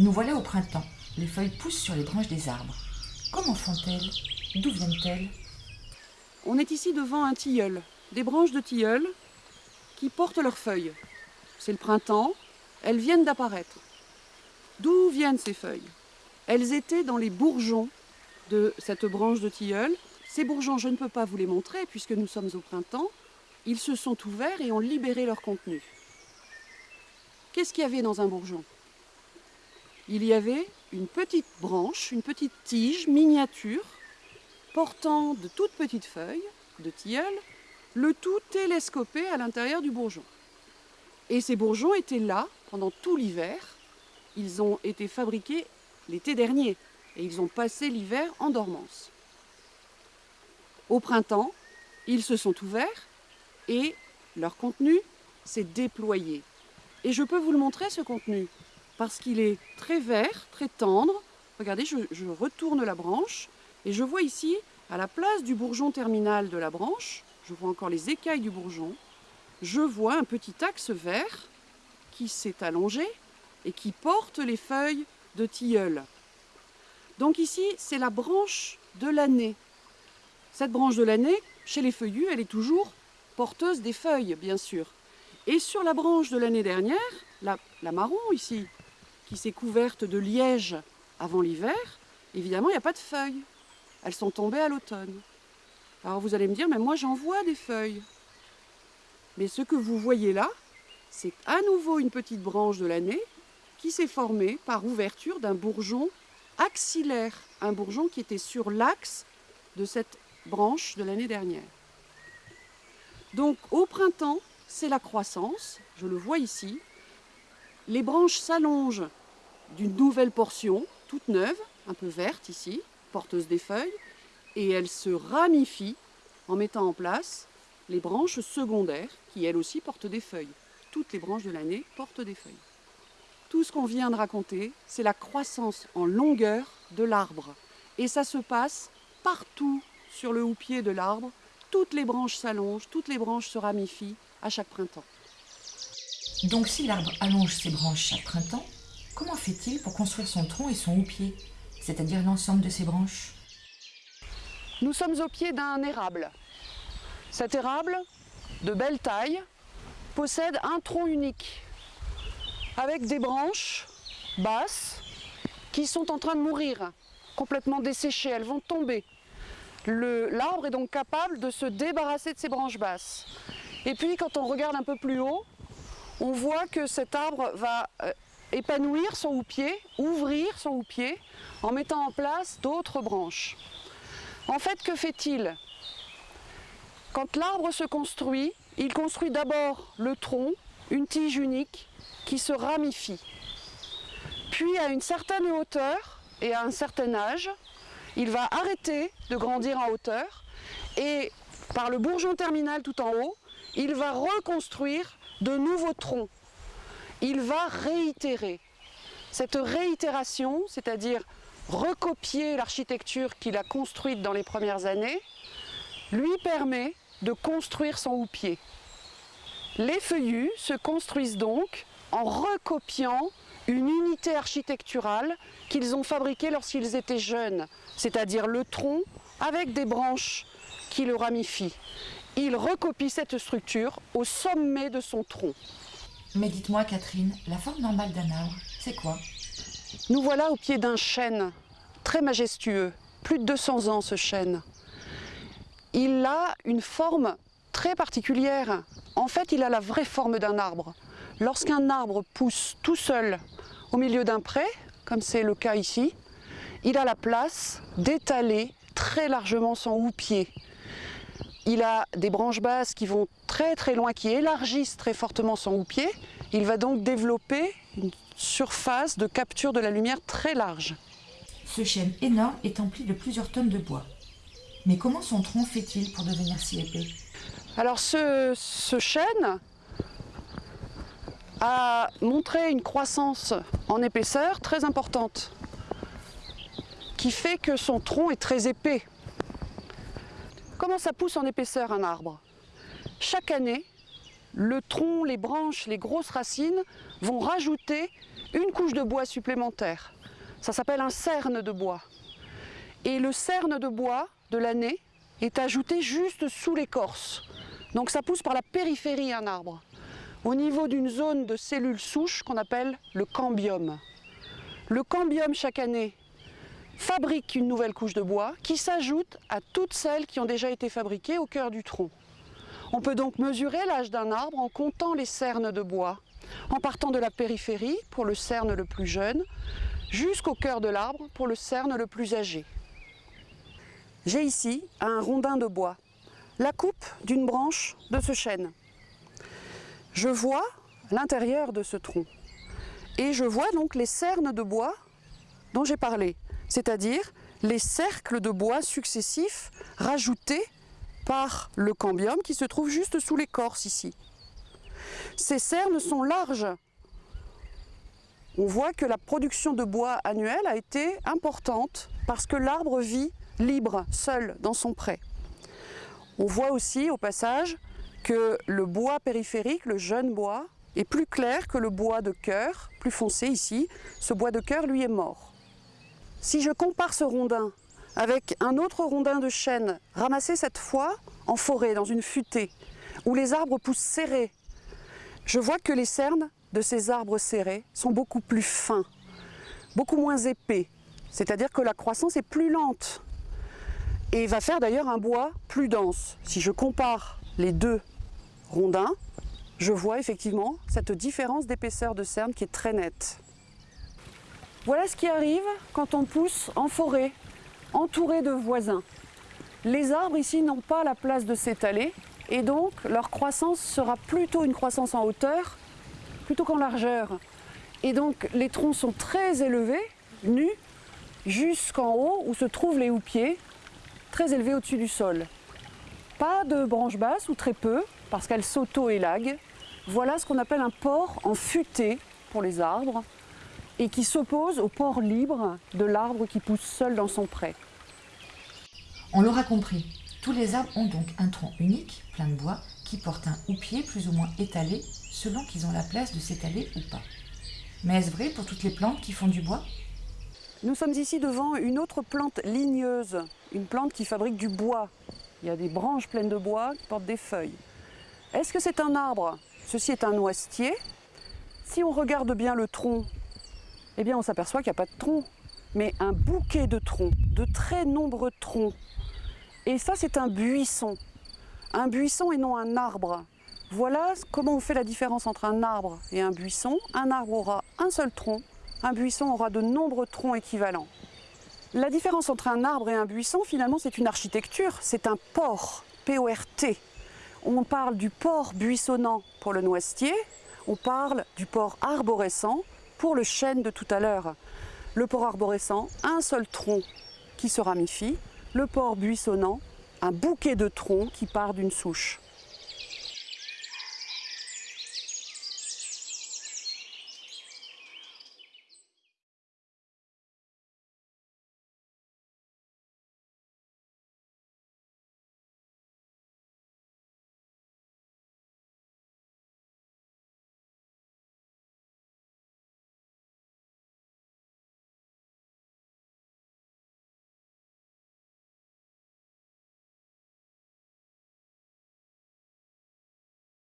Nous voilà au printemps. Les feuilles poussent sur les branches des arbres. Comment font-elles? D'où viennent-elles? On est ici devant un tilleul, des branches de tilleul qui portent leurs feuilles. C'est le printemps, elles viennent d'apparaître. D'où viennent ces feuilles? Elles étaient dans les bourgeons de cette branche de tilleul. Ces bourgeons, je ne peux pas vous les montrer puisque nous sommes au printemps. Ils se sont ouverts et ont libéré leur contenu. Qu'est-ce qu'il y avait dans un bourgeon? Il y avait une petite branche, une petite tige miniature portant de toutes petites feuilles de tilleul, le tout télescopé à l'intérieur du bourgeon. Et ces bourgeons étaient là pendant tout l'hiver. Ils ont été fabriqués l'été dernier et ils ont passé l'hiver en dormance. Au printemps, ils se sont ouverts et leur contenu s'est déployé. Et je peux vous le montrer ce contenu parce qu'il est très vert, très tendre. Regardez, je, retourne la branche et je vois ici, à la place du bourgeon terminal de la branche, je vois encore les écailles du bourgeon, je vois un petit axe vert qui s'est allongé et qui porte les feuilles de tilleul. Donc ici, c'est la branche de l'année. Cette branche de l'année, chez les feuillus, elle est toujours porteuse des feuilles, bien sûr. Et sur la branche de l'année dernière, la, marron ici, qui s'est couverte de liège avant l'hiver, évidemment, il n'y a pas de feuilles. Elles sont tombées à l'automne. Alors vous allez me dire, mais moi j'en vois des feuilles. Mais ce que vous voyez là, c'est à nouveau une petite branche de l'année qui s'est formée par ouverture d'un bourgeon axillaire, un bourgeon qui était sur l'axe de cette branche de l'année dernière. Donc au printemps, c'est la croissance, je le vois ici. Les branches s'allongent d'une nouvelle portion, toute neuve, un peu verte ici, porteuse des feuilles, et elles se ramifient en mettant en place les branches secondaires qui elles aussi portent des feuilles. Toutes les branches de l'année portent des feuilles. Tout ce qu'on vient de raconter, c'est la croissance en longueur de l'arbre. Et ça se passe partout sur le houppier de l'arbre. Toutes les branches s'allongent, toutes les branches se ramifient à chaque printemps. Donc si l'arbre allonge ses branches chaque printemps, comment fait-il pour construire son tronc et son houppier, c'est-à-dire l'ensemble de ses branches? Nous sommes au pied d'un érable. Cet érable, de belle taille, possède un tronc unique avec des branches basses qui sont en train de mourir, complètement desséchées, elles vont tomber. L'arbre est donc capable de se débarrasser de ses branches basses. Et puis quand on regarde un peu plus haut, on voit que cet arbre va euh, épanouir son houppier, ouvrir son houppier en mettant en place d'autres branches. En fait, que fait-il? Quand l'arbre se construit, il construit d'abord le tronc, une tige unique, qui se ramifie. Puis à une certaine hauteur et à un certain âge, il va arrêter de grandir en hauteur et par le bourgeon terminal tout en haut, il va reconstruire de nouveaux troncs. Il va réitérer. Cette réitération, c'est-à-dire recopier l'architecture qu'il a construite dans les premières années, lui permet de construire son houppier. Les feuillus se construisent donc en recopiant une unité architecturale qu'ils ont fabriquée lorsqu'ils étaient jeunes, c'est-à-dire le tronc avec des branches qui le ramifient. Il recopie cette structure au sommet de son tronc. Mais dites-moi Catherine, la forme normale d'un arbre, c'est quoi? Nous voilà au pied d'un chêne, très majestueux, plus de 200 ans ce chêne. Il a une forme très particulière. En fait, il a la vraie forme d'un arbre. Lorsqu'un arbre pousse tout seul au milieu d'un pré, comme c'est le cas ici, il a la place d'étaler très largement son houppier. Il a des branches basses qui vont très très loin, qui élargissent très fortement son houppier. Il va donc développer une surface de capture de la lumière très large. Ce chêne énorme est empli de plusieurs tonnes de bois. Mais comment son tronc fait-il pour devenir si épais? Alors ce, ce chêne, a montré une croissance en épaisseur très importante qui fait que son tronc est très épais. Comment ça pousse en épaisseur un arbre? Chaque année, le tronc, les branches, les grosses racines vont rajouter une couche de bois supplémentaire. Ça s'appelle un cerne de bois. Et le cerne de bois de l'année est ajouté juste sous l'écorce. Donc ça pousse par la périphérie un arbre, au niveau d'une zone de cellules souches qu'on appelle le cambium. Le cambium chaque année fabrique une nouvelle couche de bois qui s'ajoute à toutes celles qui ont déjà été fabriquées au cœur du tronc. On peut donc mesurer l'âge d'un arbre en comptant les cernes de bois, en partant de la périphérie pour le cerne le plus jeune, jusqu'au cœur de l'arbre pour le cerne le plus âgé. J'ai ici un rondin de bois, la coupe d'une branche de ce chêne. Je vois l'intérieur de ce tronc et je vois donc les cernes de bois dont j'ai parlé, c'est-à-dire les cercles de bois successifs rajoutés par le cambium qui se trouve juste sous l'écorce ici. Ces cernes sont larges. On voit que la production de bois annuelle a été importante parce que l'arbre vit libre, seul, dans son pré. On voit aussi au passage que le bois périphérique, le jeune bois, est plus clair que le bois de cœur, plus foncé ici. Ce bois de cœur, lui, est mort. Si je compare ce rondin avec un autre rondin de chêne ramassé cette fois en forêt, dans une futée, où les arbres poussent serrés, je vois que les cernes de ces arbres serrés sont beaucoup plus fins, beaucoup moins épais. C'est-à-dire que la croissance est plus lente et va faire d'ailleurs un bois plus dense. Si je compare les deux rondins, je vois effectivement cette différence d'épaisseur de cerne qui est très nette. Voilà ce qui arrive quand on pousse en forêt, entouré de voisins. Les arbres ici n'ont pas la place de s'étaler et donc leur croissance sera plutôt une croissance en hauteur plutôt qu'en largeur. Et donc les troncs sont très élevés, nus, jusqu'en haut où se trouvent les houppiers, très élevés au-dessus du sol. Pas de branches basses ou très peu, parce qu'elles s'auto-élaguent. Voilà ce qu'on appelle un port en futée pour les arbres et qui s'oppose au port libre de l'arbre qui pousse seul dans son pré. On l'aura compris, tous les arbres ont donc un tronc unique, plein de bois, qui porte un houppier plus ou moins étalé selon qu'ils ont la place de s'étaler ou pas. Mais est-ce vrai pour toutes les plantes qui font du bois? Nous sommes ici devant une autre plante ligneuse, une plante qui fabrique du bois. Il y a des branches pleines de bois qui portent des feuilles. Est-ce que c'est un arbre? Ceci est un noisetier. Si on regarde bien le tronc, eh bien on s'aperçoit qu'il n'y a pas de tronc, mais un bouquet de troncs, de très nombreux troncs. Et ça c'est un buisson. Un buisson et non un arbre. Voilà comment on fait la différence entre un arbre et un buisson. Un arbre aura un seul tronc, un buisson aura de nombreux troncs équivalents. La différence entre un arbre et un buisson, finalement, c'est une architecture, c'est un port, P-O-R-T. On parle du port buissonnant pour le noisetier, on parle du port arborescent pour le chêne de tout à l'heure. Le port arborescent, un seul tronc qui se ramifie, le port buissonnant, un bouquet de troncs qui part d'une souche.